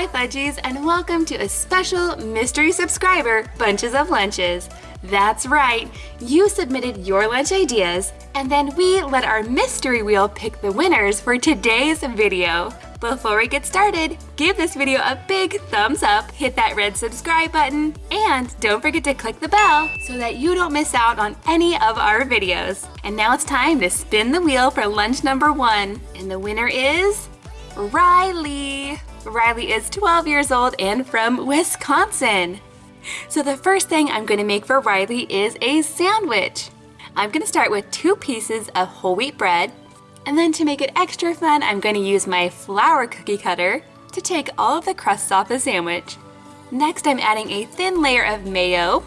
Hi Fudgies and welcome to a special mystery subscriber Bunches of Lunches. That's right, you submitted your lunch ideas and then we let our mystery wheel pick the winners for today's video. Before we get started, give this video a big thumbs up, hit that red subscribe button, and don't forget to click the bell so that you don't miss out on any of our videos. And now it's time to spin the wheel for lunch number one. And the winner is Riley. Riley is 12 years old and from Wisconsin. So the first thing I'm going to make for Riley is a sandwich. I'm going to start with two pieces of whole wheat bread, and then to make it extra fun, I'm going to use my flower cookie cutter to take all of the crusts off the sandwich. Next, I'm adding a thin layer of mayo,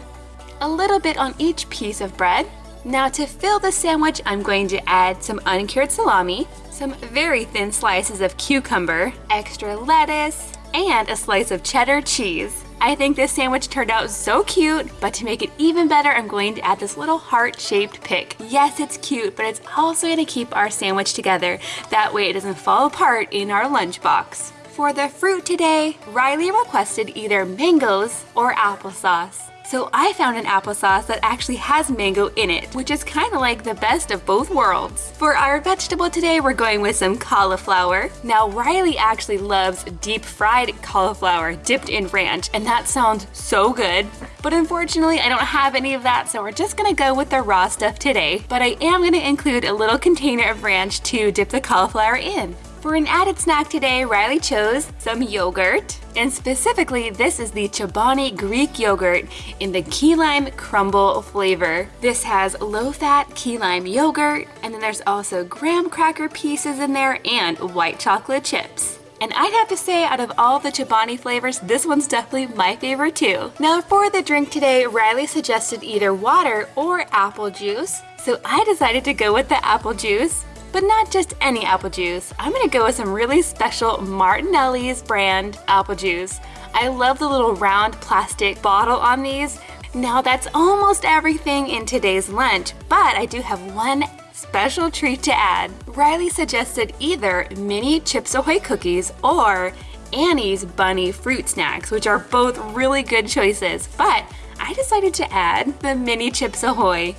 a little bit on each piece of bread. Now to fill the sandwich, I'm going to add some uncured salami, some very thin slices of cucumber, extra lettuce, and a slice of cheddar cheese. I think this sandwich turned out so cute, but to make it even better, I'm going to add this little heart-shaped pick. Yes, it's cute, but it's also going to keep our sandwich together. That way it doesn't fall apart in our lunchbox. For the fruit today, Riley requested either mangoes or applesauce. So I found an applesauce that actually has mango in it, which is kind of like the best of both worlds. For our vegetable today, we're going with some cauliflower. Now Riley actually loves deep fried cauliflower dipped in ranch, and that sounds so good. But unfortunately, I don't have any of that, so we're just gonna go with the raw stuff today. But I am gonna include a little container of ranch to dip the cauliflower in. For an added snack today, Riley chose some yogurt. And specifically, this is the Chobani Greek yogurt in the key lime crumble flavor. This has low-fat key lime yogurt, and then there's also graham cracker pieces in there and white chocolate chips. And I'd have to say, out of all the Chobani flavors, this one's definitely my favorite too. Now for the drink today, Riley suggested either water or apple juice. So I decided to go with the apple juice but not just any apple juice. I'm gonna go with some really special Martinelli's brand apple juice. I love the little round plastic bottle on these. Now that's almost everything in today's lunch, but I do have one special treat to add. Riley suggested either mini Chips Ahoy cookies or Annie's Bunny fruit snacks, which are both really good choices, but I decided to add the mini Chips Ahoy.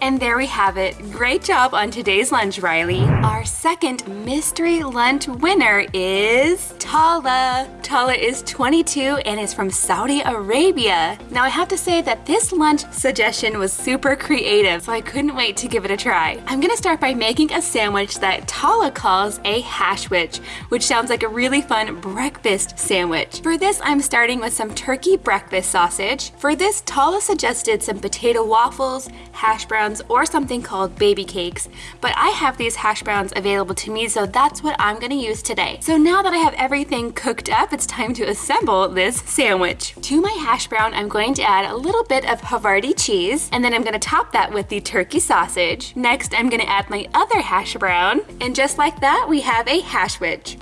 And there we have it. Great job on today's lunch, Riley. Our second mystery lunch winner is Tala. Tala is 22 and is from Saudi Arabia. Now I have to say that this lunch suggestion was super creative, so I couldn't wait to give it a try. I'm gonna start by making a sandwich that Tala calls a hashwich, which sounds like a really fun breakfast sandwich. For this, I'm starting with some turkey breakfast sausage. For this, Tala suggested some potato waffles, hash browns, browns or something called baby cakes, but I have these hash browns available to me, so that's what I'm gonna use today. So now that I have everything cooked up, it's time to assemble this sandwich. To my hash brown, I'm going to add a little bit of Havarti cheese, and then I'm gonna top that with the turkey sausage. Next, I'm gonna add my other hash brown, and just like that, we have a hashwich.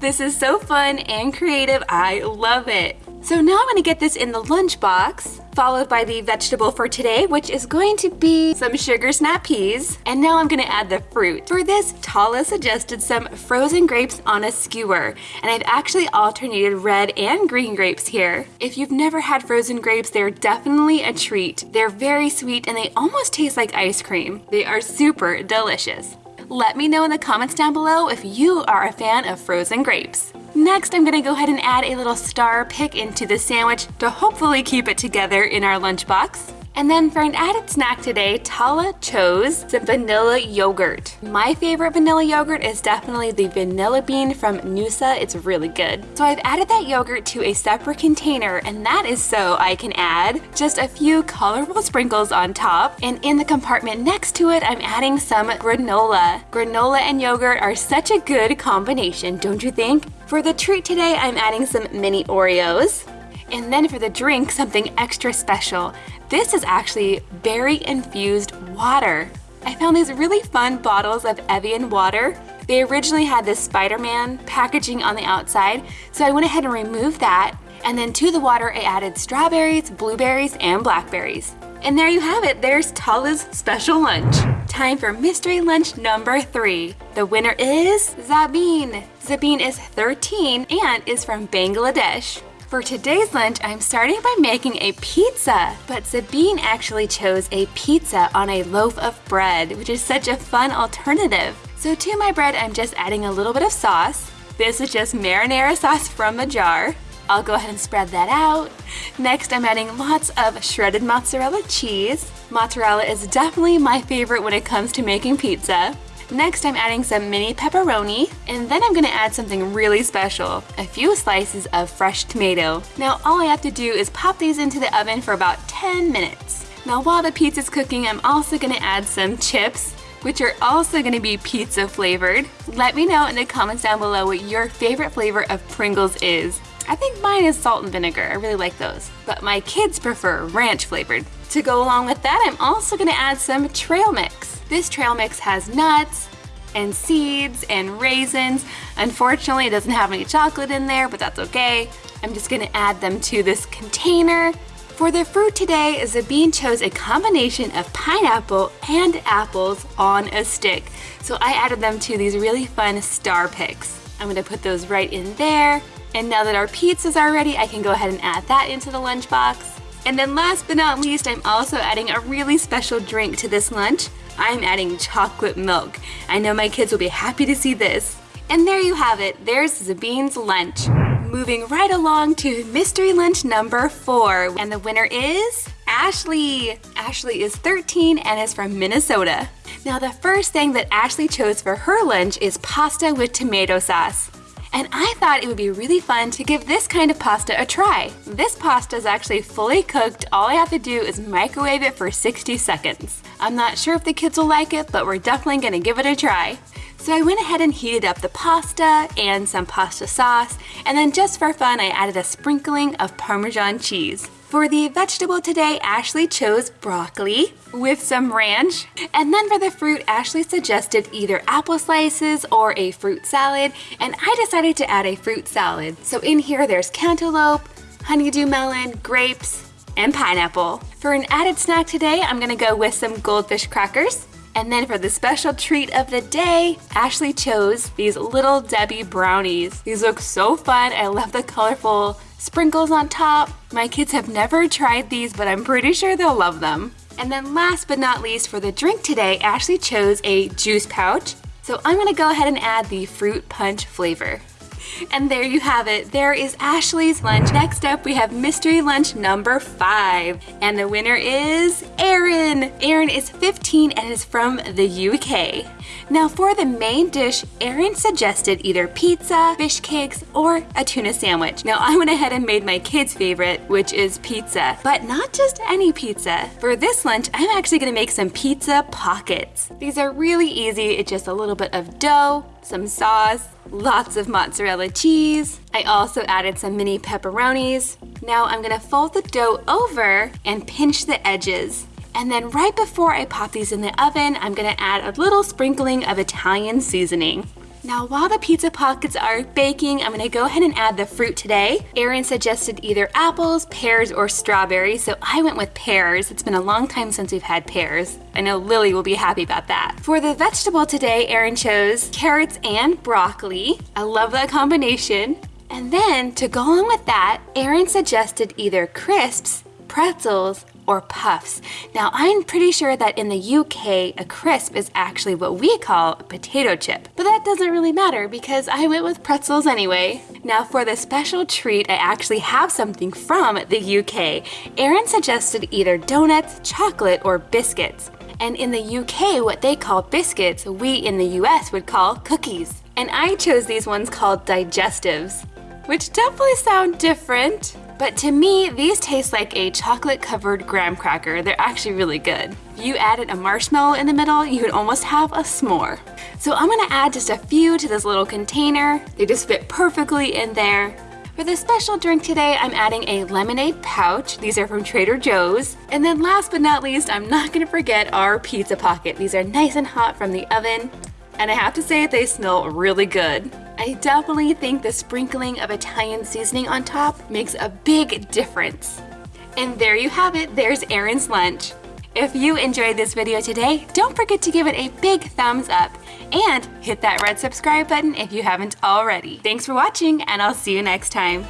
This is so fun and creative, I love it. So now I'm gonna get this in the lunchbox followed by the vegetable for today, which is going to be some sugar snap peas. And now I'm gonna add the fruit. For this, Tala suggested some frozen grapes on a skewer, and I've actually alternated red and green grapes here. If you've never had frozen grapes, they're definitely a treat. They're very sweet and they almost taste like ice cream. They are super delicious. Let me know in the comments down below if you are a fan of frozen grapes. Next, I'm gonna go ahead and add a little star pick into the sandwich to hopefully keep it together in our lunchbox. And then for an added snack today, Tala chose some vanilla yogurt. My favorite vanilla yogurt is definitely the vanilla bean from Noosa. It's really good. So I've added that yogurt to a separate container and that is so I can add just a few colorful sprinkles on top. And in the compartment next to it, I'm adding some granola. Granola and yogurt are such a good combination, don't you think? For the treat today, I'm adding some mini Oreos. And then for the drink, something extra special. This is actually berry infused water. I found these really fun bottles of Evian water. They originally had this Spider-Man packaging on the outside, so I went ahead and removed that. And then to the water, I added strawberries, blueberries, and blackberries. And there you have it, there's Tala's special lunch. Time for mystery lunch number three. The winner is Zabeen. Zabeen is 13 and is from Bangladesh. For today's lunch, I'm starting by making a pizza, but Zabeen actually chose a pizza on a loaf of bread, which is such a fun alternative. So to my bread, I'm just adding a little bit of sauce. This is just marinara sauce from a jar. I'll go ahead and spread that out. Next, I'm adding lots of shredded mozzarella cheese. Mozzarella is definitely my favorite when it comes to making pizza. Next, I'm adding some mini pepperoni, and then I'm gonna add something really special, a few slices of fresh tomato. Now, all I have to do is pop these into the oven for about 10 minutes. Now, while the pizza's cooking, I'm also gonna add some chips, which are also gonna be pizza flavored. Let me know in the comments down below what your favorite flavor of Pringles is. I think mine is salt and vinegar. I really like those. But my kids prefer ranch flavored. To go along with that, I'm also gonna add some trail mix. This trail mix has nuts and seeds and raisins. Unfortunately, it doesn't have any chocolate in there, but that's okay. I'm just gonna add them to this container. For the fruit today, Zabeen chose a combination of pineapple and apples on a stick. So I added them to these really fun star picks. I'm gonna put those right in there. And now that our pizzas are ready, I can go ahead and add that into the lunchbox. And then last but not least, I'm also adding a really special drink to this lunch. I'm adding chocolate milk. I know my kids will be happy to see this. And there you have it, there's Zabeen's lunch. Moving right along to mystery lunch number four. And the winner is Ashley. Ashley is 13 and is from Minnesota. Now the first thing that Ashley chose for her lunch is pasta with tomato sauce and I thought it would be really fun to give this kind of pasta a try. This pasta is actually fully cooked, all I have to do is microwave it for 60 seconds. I'm not sure if the kids will like it, but we're definitely gonna give it a try. So I went ahead and heated up the pasta and some pasta sauce, and then just for fun I added a sprinkling of Parmesan cheese. For the vegetable today, Ashley chose broccoli with some ranch. And then for the fruit, Ashley suggested either apple slices or a fruit salad, and I decided to add a fruit salad. So in here, there's cantaloupe, honeydew melon, grapes, and pineapple. For an added snack today, I'm gonna go with some goldfish crackers. And then for the special treat of the day, Ashley chose these Little Debbie brownies. These look so fun. I love the colorful sprinkles on top. My kids have never tried these, but I'm pretty sure they'll love them. And then last but not least for the drink today, Ashley chose a juice pouch. So I'm gonna go ahead and add the fruit punch flavor. And there you have it. There is Ashley's lunch. Next up, we have mystery lunch number five. And the winner is Aaron. Aaron is 15 and is from the UK. Now for the main dish, Aaron suggested either pizza, fish cakes, or a tuna sandwich. Now I went ahead and made my kid's favorite, which is pizza, but not just any pizza. For this lunch, I'm actually gonna make some pizza pockets. These are really easy. It's just a little bit of dough, some sauce, lots of mozzarella cheese. I also added some mini pepperonis. Now I'm gonna fold the dough over and pinch the edges. And then right before I pop these in the oven, I'm gonna add a little sprinkling of Italian seasoning. Now while the pizza pockets are baking, I'm gonna go ahead and add the fruit today. Aaron suggested either apples, pears, or strawberries, so I went with pears. It's been a long time since we've had pears. I know Lily will be happy about that. For the vegetable today, Aaron chose carrots and broccoli. I love that combination. And then to go along with that, Aaron suggested either crisps, pretzels, or puffs. Now I'm pretty sure that in the UK a crisp is actually what we call a potato chip, but that doesn't really matter because I went with pretzels anyway. Now for the special treat I actually have something from the UK. Aaron suggested either donuts, chocolate, or biscuits. And in the UK, what they call biscuits, we in the US would call cookies. And I chose these ones called digestives, which definitely sound different. But to me, these taste like a chocolate covered graham cracker. They're actually really good. If you added a marshmallow in the middle, you would almost have a s'more. So I'm gonna add just a few to this little container. They just fit perfectly in there. For the special drink today, I'm adding a lemonade pouch. These are from Trader Joe's. And then last but not least, I'm not gonna forget our pizza pocket. These are nice and hot from the oven. And I have to say, they smell really good. I definitely think the sprinkling of Italian seasoning on top makes a big difference. And there you have it, there's Aaron's lunch. If you enjoyed this video today, don't forget to give it a big thumbs up and hit that red subscribe button if you haven't already. Thanks for watching and I'll see you next time.